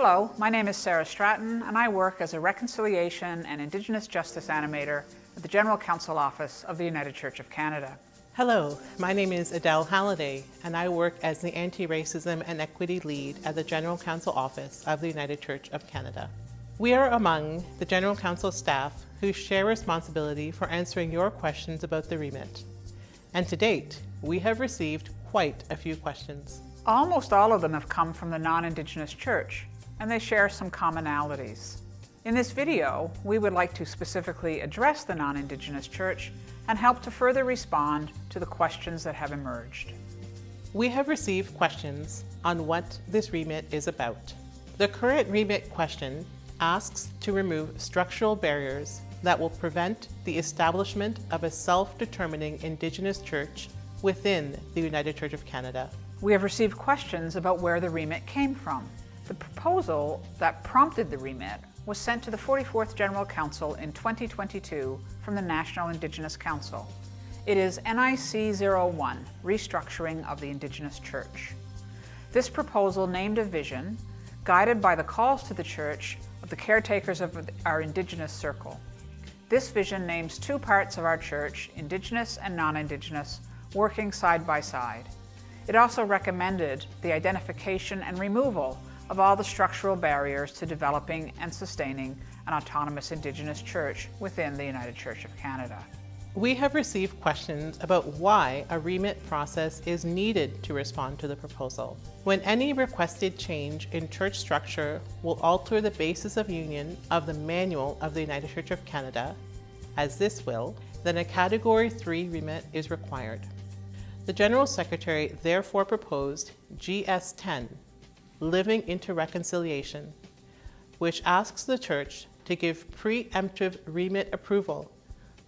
Hello, my name is Sarah Stratton and I work as a Reconciliation and Indigenous Justice Animator at the General Council Office of the United Church of Canada. Hello, my name is Adele Halliday and I work as the Anti-Racism and Equity Lead at the General Council Office of the United Church of Canada. We are among the General Council staff who share responsibility for answering your questions about the remit. And to date, we have received quite a few questions. Almost all of them have come from the non-Indigenous church, and they share some commonalities. In this video, we would like to specifically address the non-Indigenous church and help to further respond to the questions that have emerged. We have received questions on what this remit is about. The current remit question asks to remove structural barriers that will prevent the establishment of a self-determining Indigenous church within the United Church of Canada. We have received questions about where the remit came from. The proposal that prompted the remit was sent to the 44th General Council in 2022 from the National Indigenous Council. It is NIC 01, Restructuring of the Indigenous Church. This proposal named a vision, guided by the calls to the Church of the caretakers of our Indigenous Circle. This vision names two parts of our Church, Indigenous and non-Indigenous, working side by side. It also recommended the identification and removal of all the structural barriers to developing and sustaining an autonomous Indigenous church within the United Church of Canada. We have received questions about why a remit process is needed to respond to the proposal. When any requested change in church structure will alter the basis of union of the Manual of the United Church of Canada, as this will, then a Category 3 remit is required. The General Secretary therefore proposed GS 10 Living into Reconciliation, which asks the Church to give preemptive remit approval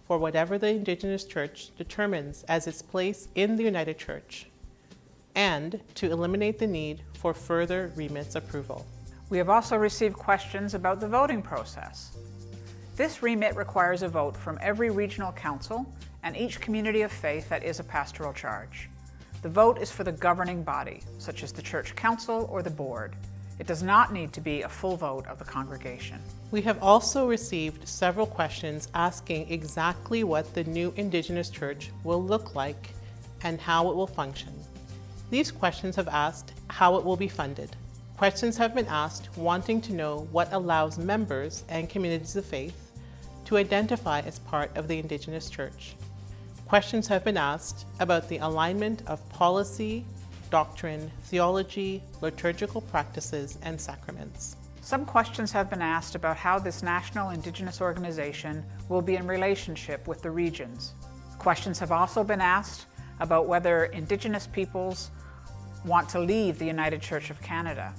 for whatever the Indigenous Church determines as its place in the United Church, and to eliminate the need for further remits approval. We have also received questions about the voting process. This remit requires a vote from every regional council and each community of faith that is a pastoral charge. The vote is for the governing body, such as the church council or the board. It does not need to be a full vote of the congregation. We have also received several questions asking exactly what the new Indigenous Church will look like and how it will function. These questions have asked how it will be funded. Questions have been asked wanting to know what allows members and communities of faith to identify as part of the Indigenous Church. Questions have been asked about the alignment of policy, doctrine, theology, liturgical practices, and sacraments. Some questions have been asked about how this national Indigenous organization will be in relationship with the regions. Questions have also been asked about whether Indigenous peoples want to leave the United Church of Canada.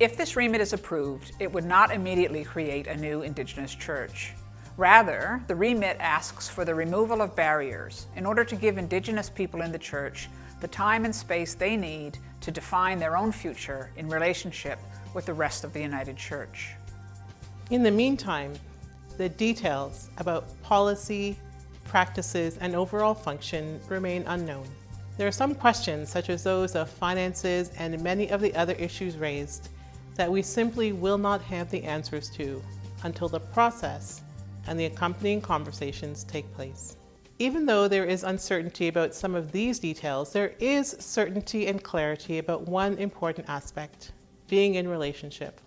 If this remit is approved, it would not immediately create a new Indigenous church. Rather, the remit asks for the removal of barriers in order to give Indigenous people in the Church the time and space they need to define their own future in relationship with the rest of the United Church. In the meantime, the details about policy, practices, and overall function remain unknown. There are some questions, such as those of finances and many of the other issues raised, that we simply will not have the answers to until the process and the accompanying conversations take place. Even though there is uncertainty about some of these details, there is certainty and clarity about one important aspect, being in relationship.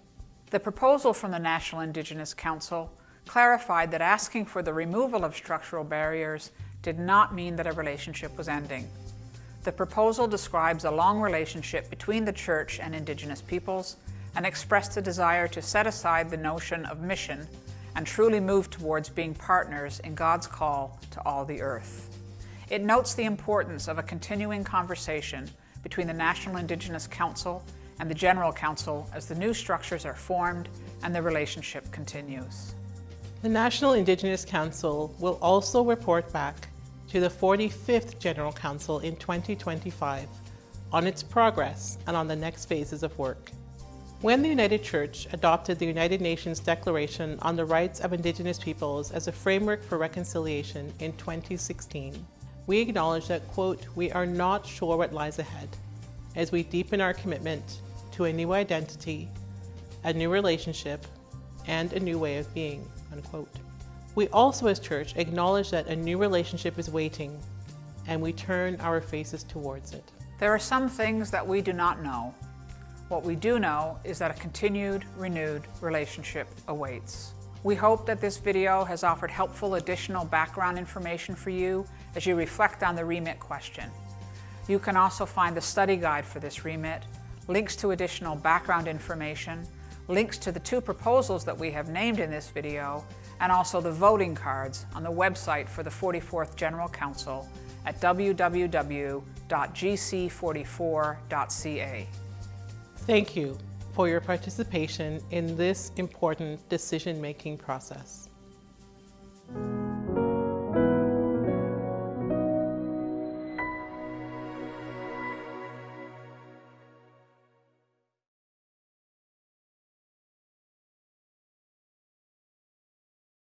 The proposal from the National Indigenous Council clarified that asking for the removal of structural barriers did not mean that a relationship was ending. The proposal describes a long relationship between the Church and Indigenous peoples and expressed a desire to set aside the notion of mission and truly move towards being partners in God's call to all the earth. It notes the importance of a continuing conversation between the National Indigenous Council and the General Council as the new structures are formed and the relationship continues. The National Indigenous Council will also report back to the 45th General Council in 2025 on its progress and on the next phases of work. When the United Church adopted the United Nations Declaration on the Rights of Indigenous Peoples as a framework for reconciliation in 2016, we acknowledge that, quote, we are not sure what lies ahead as we deepen our commitment to a new identity a new relationship, and a new way of being, unquote. We also as church acknowledge that a new relationship is waiting and we turn our faces towards it. There are some things that we do not know. What we do know is that a continued, renewed relationship awaits. We hope that this video has offered helpful additional background information for you as you reflect on the remit question. You can also find the study guide for this remit, links to additional background information, links to the two proposals that we have named in this video, and also the voting cards on the website for the 44th General Council at www.gc44.ca. Thank you for your participation in this important decision-making process.